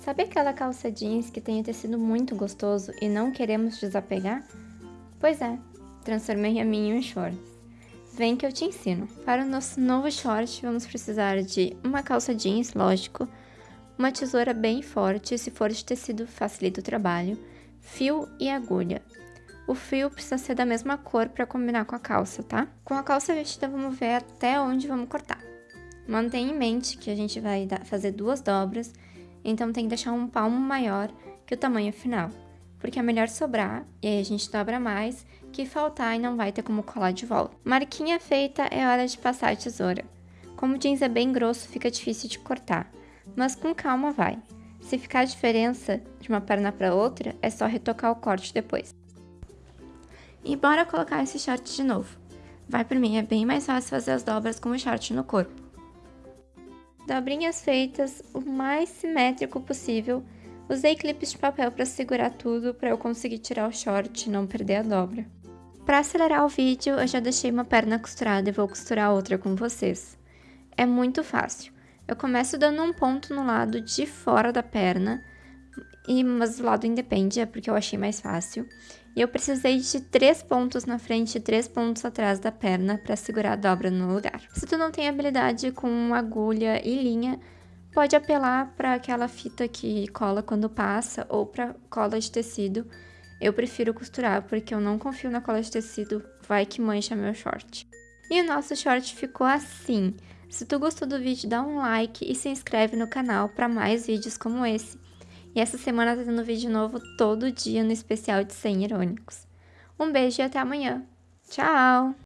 Sabe aquela calça jeans que tem o tecido muito gostoso e não queremos desapegar? Pois é, transformei a minha em shorts. Vem que eu te ensino. Para o nosso novo short, vamos precisar de uma calça jeans, lógico, uma tesoura bem forte, se for de tecido facilita o trabalho, fio e agulha. O fio precisa ser da mesma cor para combinar com a calça, tá? Com a calça vestida, vamos ver até onde vamos cortar. Mantenha em mente que a gente vai fazer duas dobras então tem que deixar um palmo maior que o tamanho final, porque é melhor sobrar e aí a gente dobra mais que faltar e não vai ter como colar de volta. Marquinha feita, é hora de passar a tesoura. Como o jeans é bem grosso, fica difícil de cortar, mas com calma vai. Se ficar diferença de uma perna para outra, é só retocar o corte depois. E bora colocar esse short de novo. Vai por mim, é bem mais fácil fazer as dobras com o short no corpo dobrinhas feitas o mais simétrico possível. Usei clipes de papel para segurar tudo para eu conseguir tirar o short e não perder a dobra. Para acelerar o vídeo, eu já deixei uma perna costurada e vou costurar outra com vocês. É muito fácil. Eu começo dando um ponto no lado de fora da perna, e, mas o lado independe, é porque eu achei mais fácil. E eu precisei de três pontos na frente e três pontos atrás da perna para segurar a dobra no lugar. Se tu não tem habilidade com agulha e linha, pode apelar para aquela fita que cola quando passa ou para cola de tecido. Eu prefiro costurar porque eu não confio na cola de tecido, vai que mancha meu short. E o nosso short ficou assim. Se tu gostou do vídeo, dá um like e se inscreve no canal para mais vídeos como esse. E essa semana tá tendo vídeo novo todo dia no especial de 100 irônicos. Um beijo e até amanhã. Tchau!